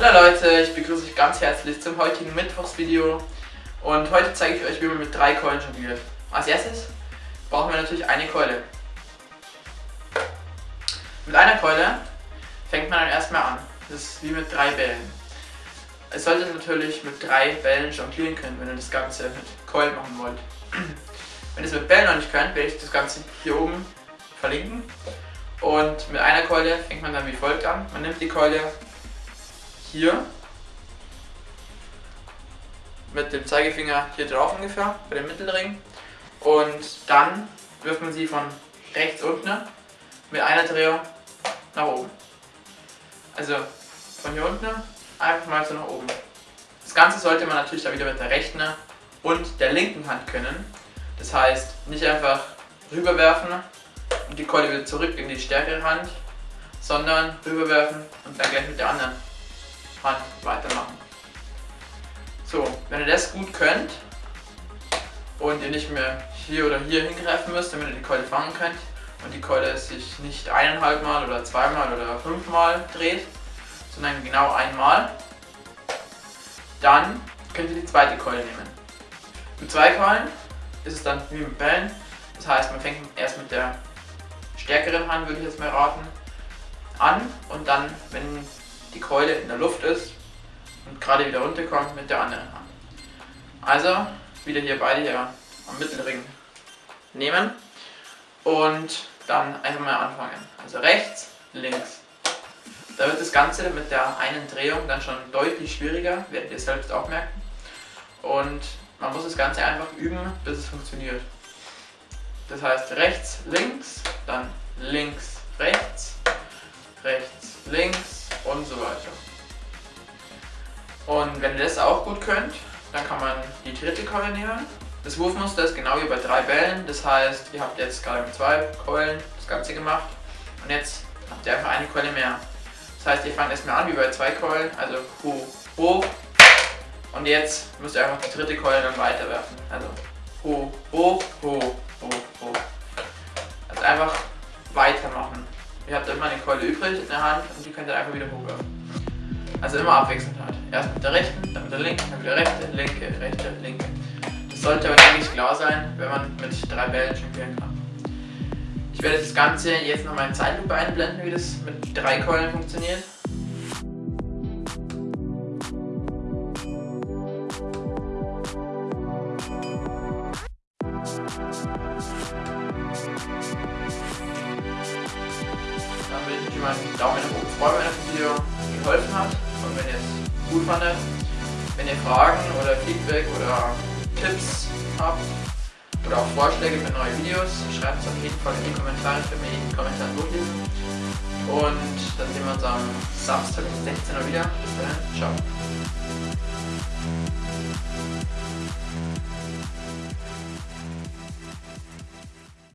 Hallo Leute, ich begrüße euch ganz herzlich zum heutigen Mittwochsvideo und heute zeige ich euch, wie man mit drei Keulen jongliert. Als erstes brauchen wir natürlich eine Keule. Mit einer Keule fängt man dann erstmal an. Das ist wie mit drei Bällen. Es sollte natürlich mit drei Bällen jonglieren können, wenn ihr das Ganze mit Keulen machen wollt. Wenn ihr es mit Bällen noch nicht könnt, werde ich das Ganze hier oben verlinken. Und mit einer Keule fängt man dann wie folgt an. Man nimmt die Keule hier mit dem Zeigefinger hier drauf ungefähr, bei dem Mittelring. Und dann wirft man sie von rechts unten mit einer Drehung nach oben. Also von hier unten einfach mal so nach oben. Das Ganze sollte man natürlich dann wieder mit der rechten und der linken Hand können. Das heißt, nicht einfach rüberwerfen und die Keule wieder zurück in die stärkere Hand, sondern rüberwerfen und dann gleich mit der anderen Hand weitermachen. So, wenn ihr das gut könnt und ihr nicht mehr hier oder hier hingreifen müsst, damit ihr die Keule fangen könnt und die Keule sich nicht eineinhalb Mal oder zweimal oder fünfmal dreht, sondern genau einmal, dann könnt ihr die zweite Keule nehmen. Mit zwei Keulen ist es dann wie mit Bällen, das heißt man fängt erst mit der stärkeren Hand, würde ich jetzt mal raten, an und dann, wenn die Keule in der Luft ist und gerade wieder runterkommt mit der anderen Hand. Also wieder hier beide hier am Mittelring nehmen und dann einfach mal anfangen. Also rechts, links. Da wird das Ganze mit der einen Drehung dann schon deutlich schwieriger, werdet ihr selbst auch merken. Und man muss das Ganze einfach üben, bis es funktioniert. Das heißt rechts, links, dann Und wenn ihr das auch gut könnt, dann kann man die dritte Keule nehmen. Das Wurfmuster ist genau wie bei drei Bällen, das heißt, ihr habt jetzt gerade mit zwei Keulen das Ganze gemacht und jetzt habt ihr einfach eine Keule mehr. Das heißt, ihr fangt erstmal an wie bei zwei Keulen, also hoch, hoch und jetzt müsst ihr einfach die dritte Keule dann weiterwerfen. Also hoch, hoch, hoch, hoch, hoch. Also einfach weitermachen. Ihr habt immer eine Keule übrig in der Hand und die könnt ihr einfach wieder hochwerfen. Also immer abwechselnd halt. Erst mit der rechten, dann mit der linken, dann wieder rechte, linke, rechte, linke. Das sollte aber eigentlich klar sein, wenn man mit drei Bällen jonglieren kann. Ich werde das Ganze jetzt nochmal in Zeitlupe einblenden, wie das mit drei Keulen funktioniert. wie man Daumen nach oben freuen, wenn das Video geholfen hat gut fandet. Wenn ihr Fragen oder Feedback oder Tipps habt oder auch Vorschläge für neue Videos, schreibt es auf jeden Fall in die Kommentare, ich werde mir jeden Kommentar durchlesen. Und dann sehen wir uns am Samstag um 16 Uhr wieder. Bis dahin, ciao.